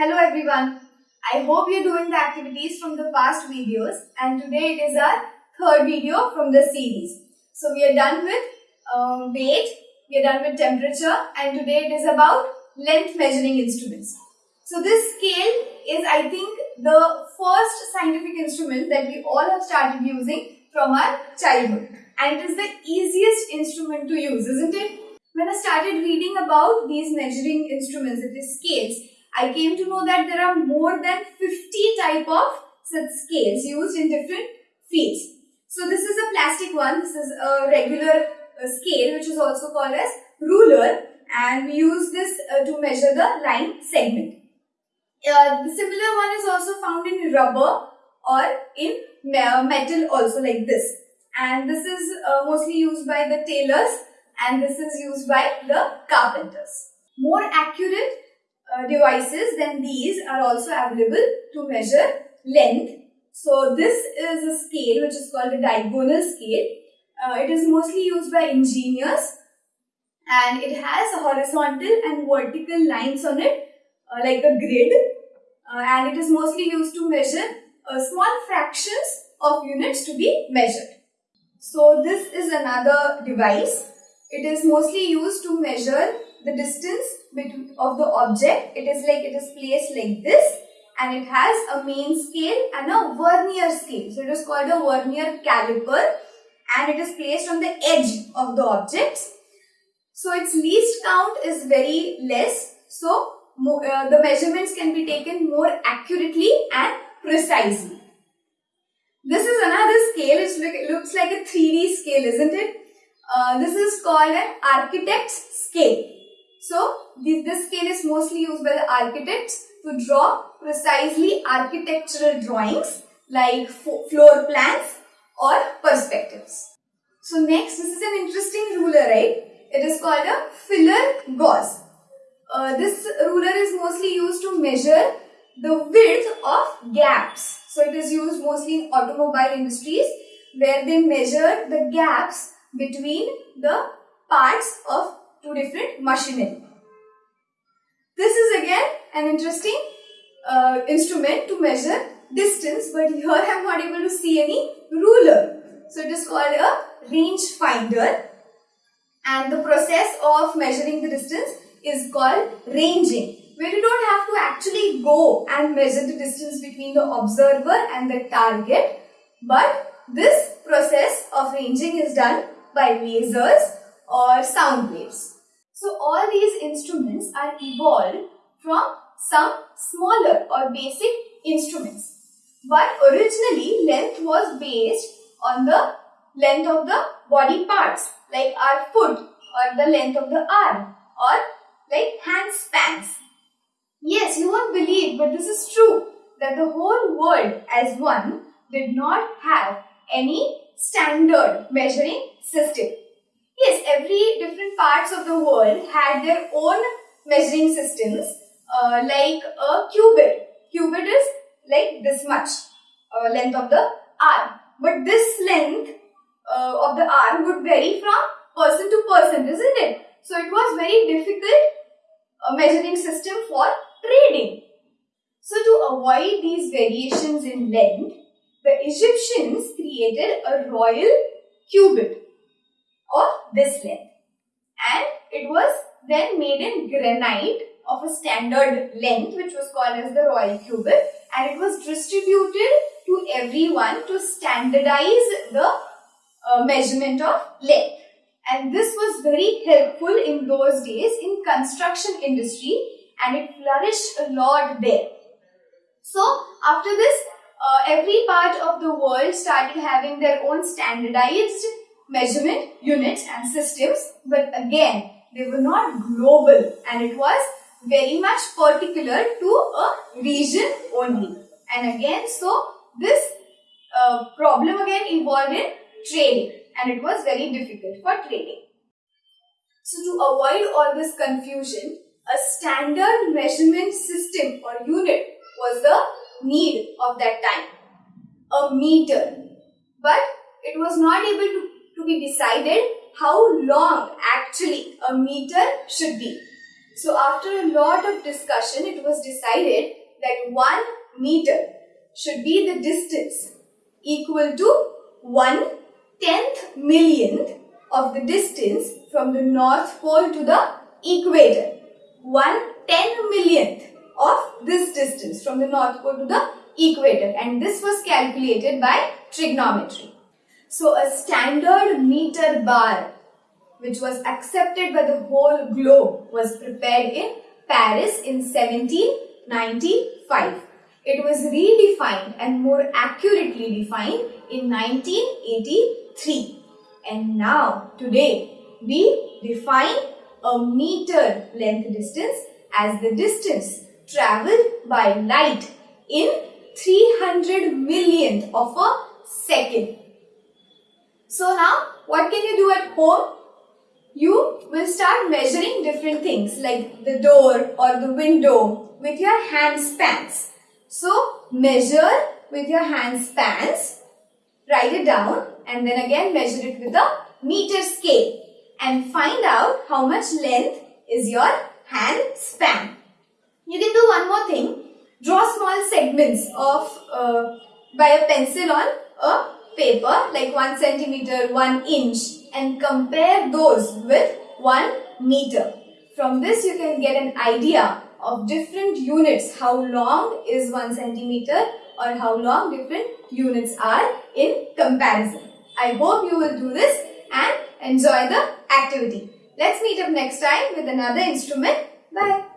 Hello everyone. I hope you're doing the activities from the past videos and today it is our third video from the series. So we are done with um, weight, we are done with temperature and today it is about length measuring instruments. So this scale is I think the first scientific instrument that we all have started using from our childhood and it is the easiest instrument to use isn't it? When I started reading about these measuring instruments, it is scales, I came to know that there are more than 50 type of such scales used in different fields. So this is a plastic one, this is a regular uh, scale which is also called as ruler and we use this uh, to measure the line segment. Uh, the similar one is also found in rubber or in metal also like this and this is uh, mostly used by the tailors and this is used by the carpenters. More accurate uh, devices then these are also available to measure length. So this is a scale which is called a diagonal scale. Uh, it is mostly used by engineers and it has horizontal and vertical lines on it uh, like a grid uh, and it is mostly used to measure uh, small fractions of units to be measured. So this is another device. It is mostly used to measure the distance between of the object. It is like it is placed like this and it has a main scale and a vernier scale. So it is called a vernier caliper and it is placed on the edge of the object. So its least count is very less. So uh, the measurements can be taken more accurately and precisely. This is another scale. it looks like a 3D scale, isn't it? Uh, this is called an architect's scale. So, this, this scale is mostly used by the architects to draw precisely architectural drawings like floor plans or perspectives. So, next, this is an interesting ruler, right? It is called a filler gauge. Uh, this ruler is mostly used to measure the width of gaps. So, it is used mostly in automobile industries where they measure the gaps between the parts of two different machinery. This is again an interesting uh, instrument to measure distance but here I am not able to see any ruler. So it is called a range finder and the process of measuring the distance is called ranging where you don't have to actually go and measure the distance between the observer and the target but this process of ranging is done by lasers or sound waves. So all these instruments are evolved from some smaller or basic instruments. But originally length was based on the length of the body parts like our foot or the length of the arm or like hand spans. Yes, you won't believe but this is true that the whole world as one did not have any standard measuring system. Yes, every different parts of the world had their own measuring systems uh, like a cubit. Cubit is like this much uh, length of the arm. But this length uh, of the arm would vary from person to person, isn't it? So it was very difficult uh, measuring system for trading. So to avoid these variations in length, the Egyptians created a royal cubit of this length. And it was then made in granite of a standard length which was called as the royal cubit. And it was distributed to everyone to standardize the uh, measurement of length. And this was very helpful in those days in construction industry and it flourished a lot there. So after this uh, every part of the world started having their own standardized measurement units and systems but again they were not global and it was very much particular to a region only. And again so this uh, problem again involved in trading and it was very difficult for trading. So to avoid all this confusion a standard measurement system or unit was the need of that time. A meter. But it was not able to to be decided how long actually a meter should be. So after a lot of discussion, it was decided that 1 meter should be the distance equal to 1 tenth millionth of the distance from the North Pole to the equator. 1 ten millionth of this distance from the North Pole to the equator and this was calculated by trigonometry. So a standard meter bar which was accepted by the whole globe was prepared in Paris in 1795. It was redefined and more accurately defined in 1983. And now, today, we define a meter length distance as the distance travelled by light in 300 millionth of a second. So now, what can you do at home? You will start measuring different things like the door or the window with your hand spans. So, measure with your hand spans, write it down and then again measure it with a meter scale and find out how much length is your hand span. You can do one more thing. Draw small segments of uh, by a pencil on a paper like 1 centimeter, 1 inch and compare those with 1 meter. From this you can get an idea of different units, how long is 1 centimeter or how long different units are in comparison. I hope you will do this and enjoy the activity. Let's meet up next time with another instrument. Bye.